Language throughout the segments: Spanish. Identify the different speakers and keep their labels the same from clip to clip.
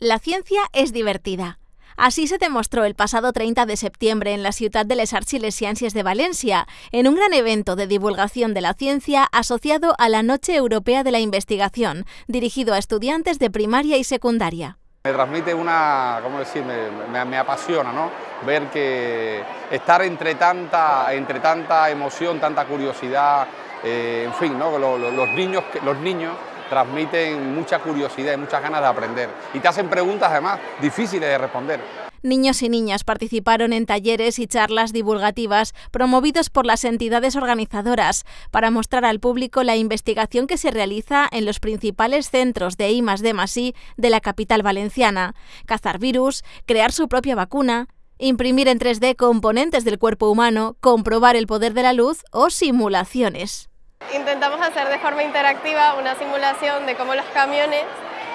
Speaker 1: La ciencia es divertida. Así se demostró el pasado 30 de septiembre en la ciudad de les Arts y les Ciències de Valencia, en un gran evento de divulgación de la ciencia asociado a la Noche Europea de la Investigación, dirigido a estudiantes de primaria y secundaria.
Speaker 2: Me transmite una, ¿cómo decir? Me, apasiona, ¿no? Ver que estar entre tanta, entre tanta emoción, tanta curiosidad, eh, en fin, ¿no? Los, niños, los niños transmiten mucha curiosidad y muchas ganas de aprender. Y te hacen preguntas además difíciles de responder.
Speaker 1: Niños y niñas participaron en talleres y charlas divulgativas promovidos por las entidades organizadoras para mostrar al público la investigación que se realiza en los principales centros de I D de la capital valenciana, cazar virus, crear su propia vacuna, imprimir en 3D componentes del cuerpo humano, comprobar el poder de la luz o simulaciones.
Speaker 3: Intentamos hacer de forma interactiva una simulación de cómo los camiones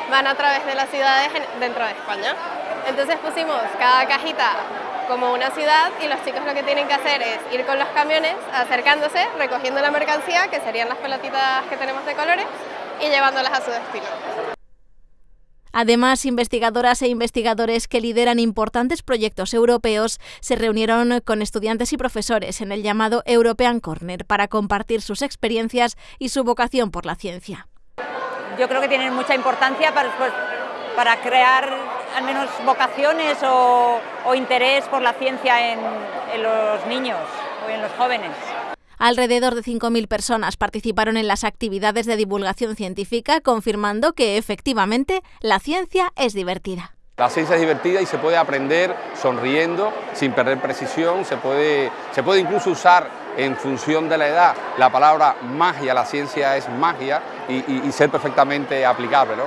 Speaker 3: van a través de las ciudades dentro de España. Entonces pusimos cada cajita como una ciudad y los chicos lo que tienen que hacer es ir con los camiones acercándose, recogiendo la mercancía, que serían las pelotitas que tenemos de colores, y llevándolas a su destino.
Speaker 1: Además, investigadoras e investigadores que lideran importantes proyectos europeos se reunieron con estudiantes y profesores en el llamado European Corner para compartir sus experiencias y su vocación por la ciencia.
Speaker 4: Yo creo que tienen mucha importancia para, pues, para crear al menos vocaciones o, interés por la ciencia en, en los niños o en los jóvenes.
Speaker 1: Alrededor de 5.000 personas participaron en las actividades de divulgación científica, confirmando que efectivamente la ciencia es divertida.
Speaker 2: La ciencia es divertida y se puede aprender sonriendo, sin perder precisión, se puede, se puede incluso usar en función de la edad la palabra magia, la ciencia es magia y, ser perfectamente aplicable. ¿no?